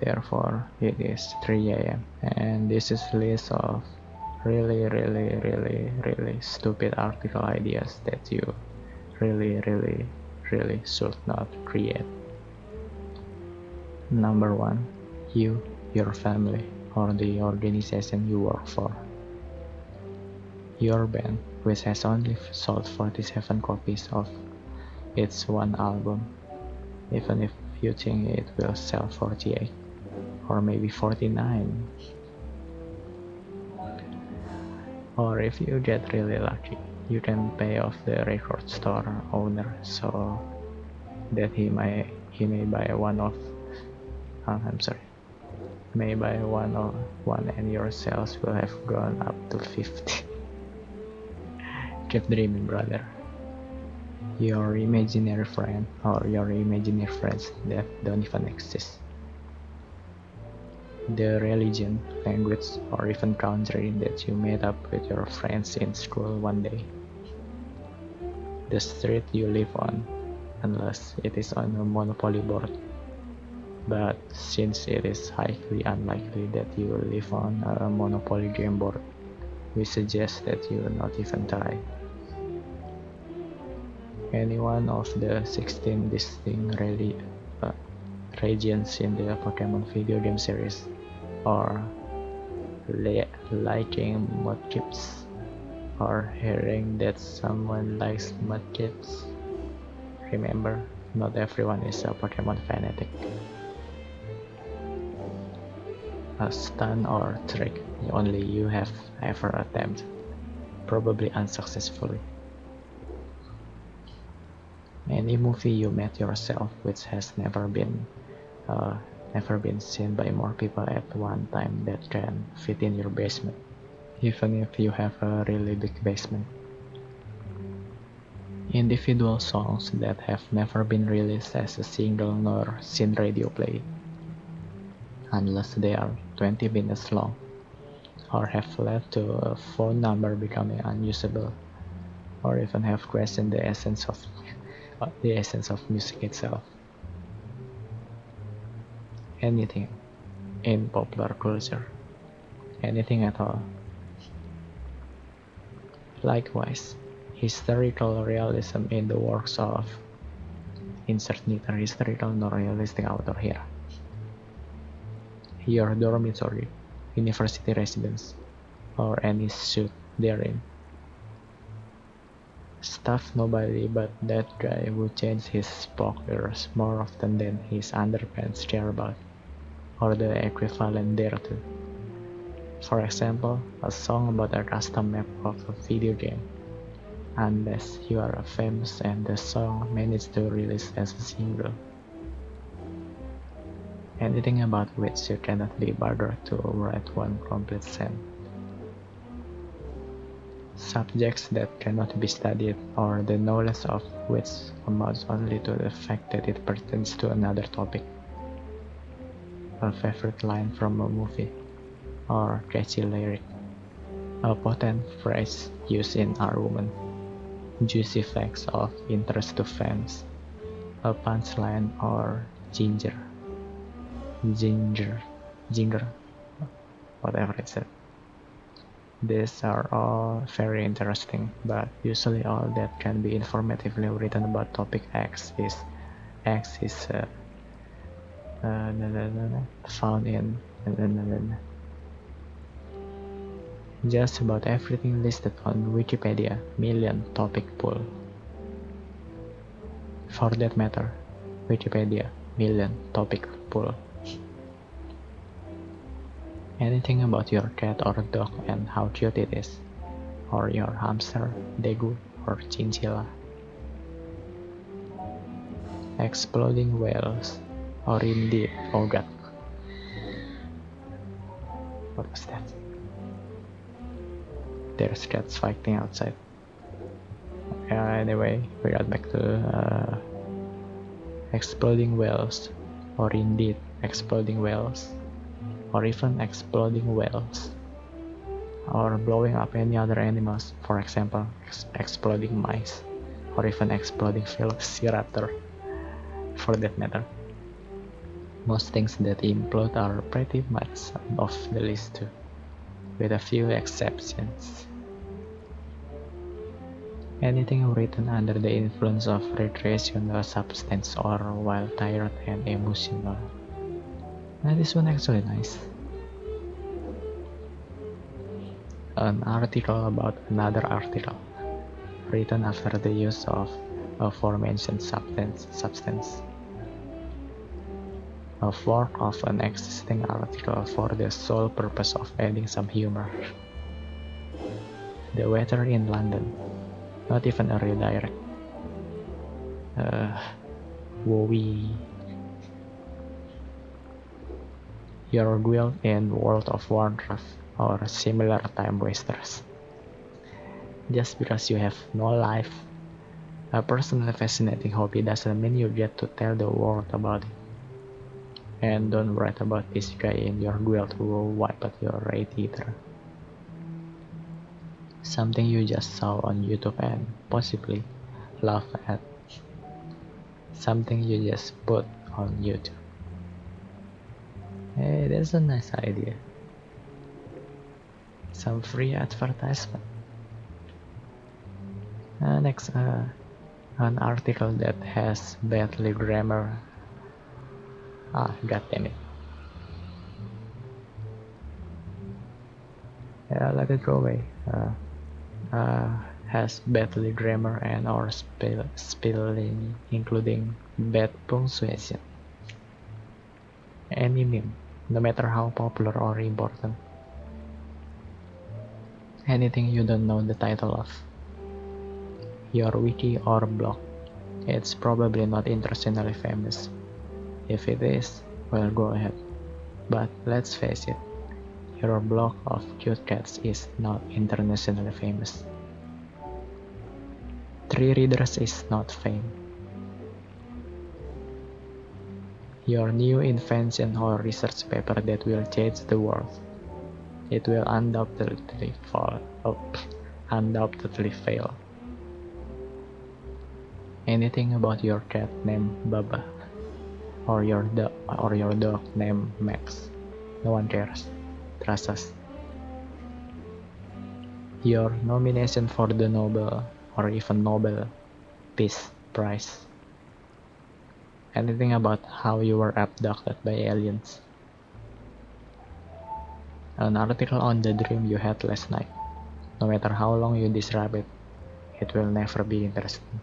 therefore it is 3 am and this is list of really really really really stupid article ideas that you really really really should not create. Number one you your family or the organization you work for. Your band which has only sold 47 copies of its one album even if you think it will sell 48 or maybe 49 or if you get really lucky you can pay off the record store owner so that he may he may buy one of uh, I'm sorry may buy one or one and your sales will have gone up to 50 keep dreaming brother. Your imaginary friend or your imaginary friends that don't even exist the religion, language, or even country that you met up with your friends in school one day. The street you live on, unless it is on a monopoly board. But since it is highly unlikely that you live on a monopoly game board, we suggest that you not even try. Any one of the 16 distinct really, uh, regions in the Pokemon video game series or liking mudkips or hearing that someone likes mudkips. Remember, not everyone is a Pokemon fanatic. A stun or trick only you have ever attempted, probably unsuccessfully. Any movie you made yourself which has never been uh, never been seen by more people at one time that can fit in your basement, even if you have a really big basement. Individual songs that have never been released as a single nor seen radio play, unless they are 20 minutes long, or have led to a phone number becoming unusable, or even have questioned the essence of the essence of music itself anything in popular culture, anything at all. Likewise, historical realism in the works of insert neither historical nor realistic author here. Your dormitory, university residence, or any suit therein. Stuff nobody but that guy who changed his spoilers more often than his underpants care about or the equivalent thereto. For example, a song about a custom map of a video game. Unless you are a famous and the song managed to release as a single. Anything about which you cannot be bothered to write one complete sentence. Subjects that cannot be studied or the knowledge of which amounts only to the fact that it pertains to another topic. A favorite line from a movie, or catchy lyric, a potent phrase used in our woman. juicy facts of interest to fans, a punchline or ginger, ginger, ginger, whatever it said. These are all very interesting, but usually all that can be informatively written about topic X is X is uh, uh, found in just about everything listed on Wikipedia million topic pool. For that matter, Wikipedia million topic pool. Anything about your cat or dog and how cute it is, or your hamster, degu, or chinchilla. Exploding whales or indeed oh god what was that? There's cats fighting outside. Uh, anyway we got back to uh, exploding whales or indeed exploding whales or even exploding whales or blowing up any other animals for example ex exploding mice or even exploding velociraptor for that matter Most things that implode are pretty much off the list too, with a few exceptions. Anything written under the influence of recreational substance or while tired and emotional. Now this one actually nice. An article about another article, written after the use of a aforementioned substance. substance a fork of an existing article for the sole purpose of adding some humor. The weather in London, not even a redirect. Uh, wowie. Your guild in World of Warcraft or similar time wasters. Just because you have no life, a personally fascinating hobby doesn't mean you get to tell the world about it. And don't write about this guy in your guild who will wipe out your raid either. Something you just saw on YouTube and possibly laugh at. Something you just put on YouTube. Hey, that's a nice idea. Some free advertisement. Uh, next, uh, an article that has badly grammar Ah, god damn it. Yeah, let it go away. Uh, uh, has badly grammar and or spell spelling, including bad punctuation. Any meme, no matter how popular or important. Anything you don't know the title of. Your wiki or blog. It's probably not internationally famous, if it is, well go ahead. But let's face it, your blog of cute cats is not internationally famous. Three readers is not fame. Your new invention or research paper that will change the world. It will undoubtedly fall. Oh, undoubtedly fail. Anything about your cat named Baba or your dog or your dog named Max. No one cares. Trust us. Your nomination for the Nobel or even Nobel Peace Prize. Anything about how you were abducted by aliens. An article on the dream you had last night. No matter how long you describe it, it will never be interesting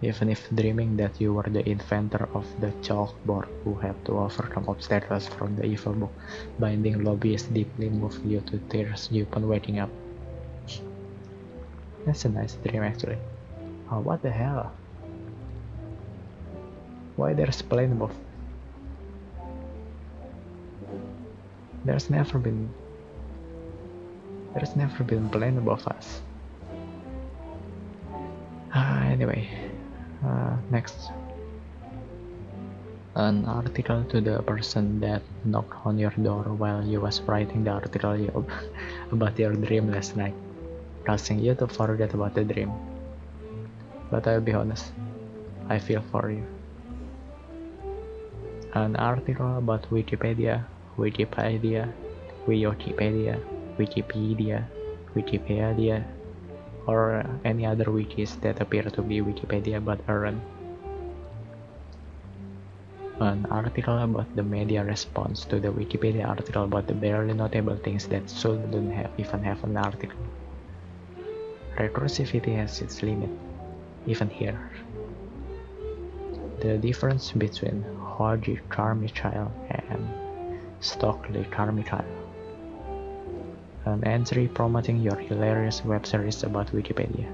even if dreaming that you were the inventor of the chalkboard who had to overcome obstacles from the evil book binding lobbyists deeply moved you to tears upon waking up. That's a nice dream actually. Oh, what the hell? Why there's plane above? There's never been... There's never been plane above us. Ah, anyway, uh, next an article to the person that knocked on your door while you was writing the article about your dream last night causing you to forget about the dream but I'll be honest I feel for you an article about Wikipedia Wikipedia Wikipedia Wikipedia Wikipedia or any other wikis that appear to be Wikipedia but aren't. An article about the media response to the Wikipedia article about the barely notable things that shouldn't have even have an article. Recursivity has its limit, even here. The difference between Hoagy Carmichael and Stokely Carmichael an entry promoting your hilarious web series about Wikipedia.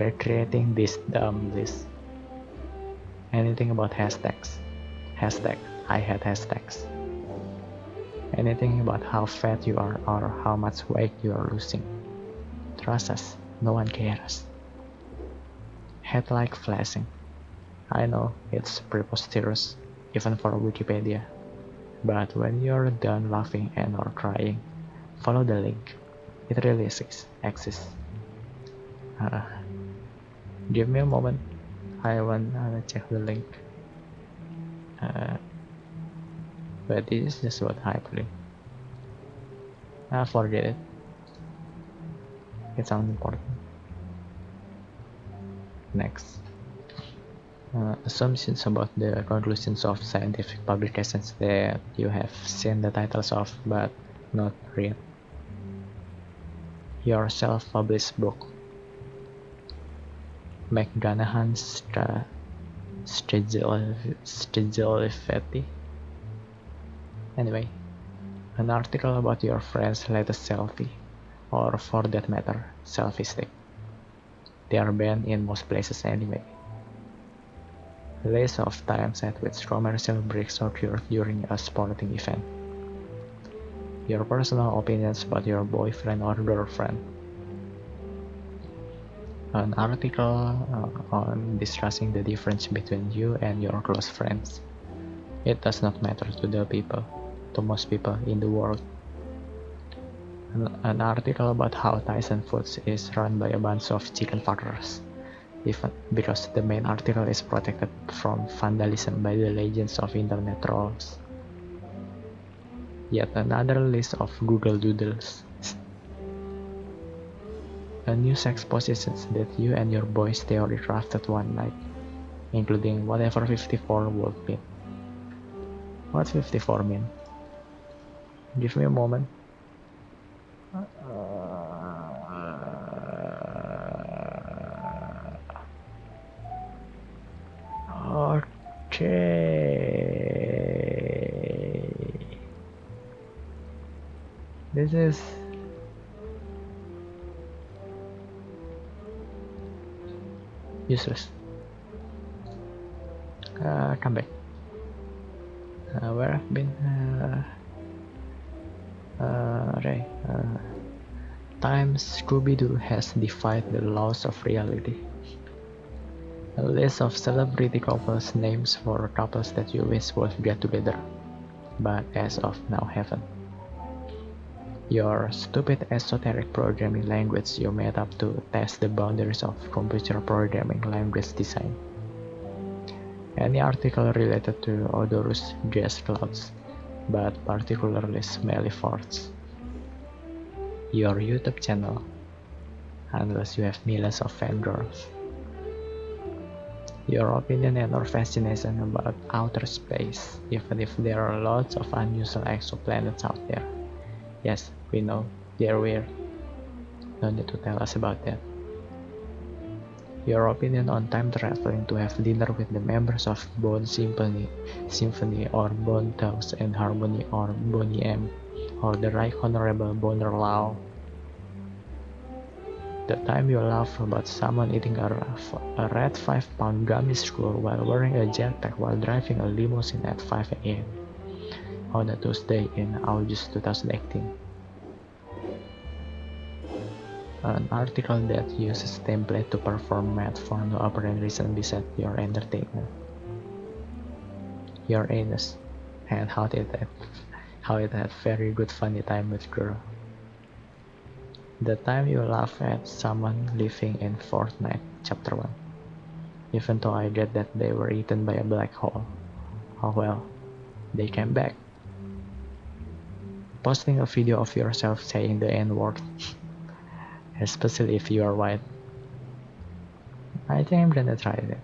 Recreating this dumb list. Anything about hashtags. Hashtag I had hashtags. Anything about how fat you are or how much weight you are losing. Trust us, no one cares. Headlight flashing. I know it's preposterous, even for Wikipedia. But when you're done laughing and or crying, follow the link it really exists uh, give me a moment I want to check the link uh, but this is just what hyperlink. I forget it. It's unimportant. Next. Uh, assumptions about the conclusions of scientific publications that you have seen the titles of but not read. Your self-published book. McGranahan's Strigilifetti. Anyway, an article about your friend's latest selfie, or for that matter, selfie stick. They are banned in most places anyway. List of times at which commercial breaks occurred during a sporting event. Your personal opinions about your boyfriend or girlfriend. An article uh, on discussing the difference between you and your close friends. It does not matter to the people to most people in the world. An, an article about how Tyson Foods is run by a bunch of chicken fuckers. Even because the main article is protected from vandalism by the legends of internet trolls. Yet another list of Google Doodles. A new sex positions that you and your boys theory crafted one night, including whatever 54 would mean. What 54 mean? Give me a moment. This useless. Uh, come back. Uh, where I've been. Uh, uh, Ray, uh, Times Scooby-Doo has defied the laws of reality. A list of celebrity couples names for couples that you wish would get together, but as of now haven't. Your stupid esoteric programming language you made up to test the boundaries of computer programming language design. Any article related to odorous gas clouds but particularly smelly farts. Your YouTube channel, unless you have millions of fangirls. Your opinion and or fascination about outer space, even if there are lots of unusual exoplanets out there. Yes, we know, they're weird. No need to tell us about that. Your opinion on time traveling to have dinner with the members of Bone Symphony, Symphony or Bone Thugs-n-Harmony or Boney M or the Right Honorable Bonar Law. The time you laugh about someone eating a, a red 5 pound gummy screw while wearing a jetpack while driving a limousine at 5 am on a Tuesday in August 2018 an article that uses template to perform math for no apparent reason besides your entertainment. Your anus and how it had, how it had very good funny time with girl. The time you laugh at someone living in Fortnite chapter 1. Even though I get that they were eaten by a black hole. Oh well, they came back. Posting a video of yourself saying the N-word especially if you are white. I think I'm gonna try that.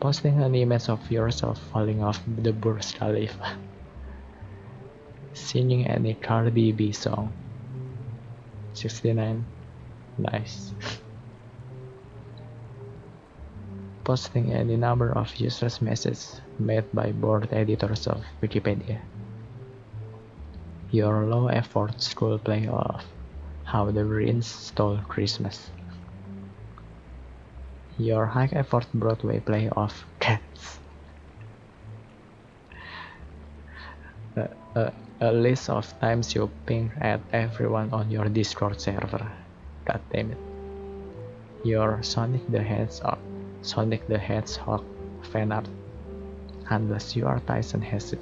Posting an image of yourself falling off the Burj Khalifa. Singing any Cardi B song. 69. Nice. Posting any number of useless messages made by board editors of Wikipedia. Your low effort school play off how the Marines Stole Christmas. Your high effort Broadway play of Cats. a, a, a, list of times you ping at everyone on your Discord server. God damn it. Your Sonic the Hedgehog, Sonic the Hedgehog fan art. Unless you are Tyson Hesse.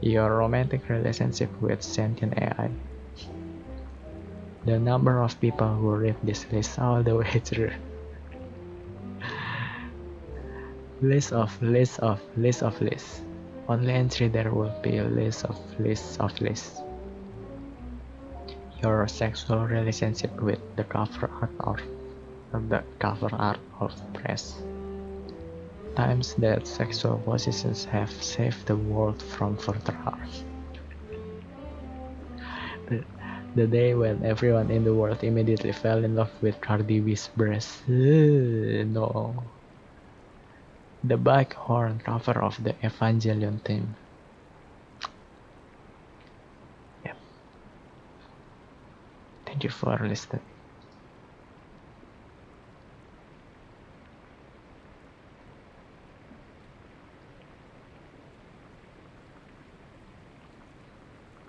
Your romantic relationship with sentient AI the number of people who read this list all the way through. list of list of list of list only entry there will be a list of lists of lists. Your sexual relationship with the cover art of the cover art of press. Times that sexual positions have saved the world from further harm. The, the day when everyone in the world immediately fell in love with Cardi B's breasts. no the Bighorn cover of the Evangelion theme. Thank you for listening.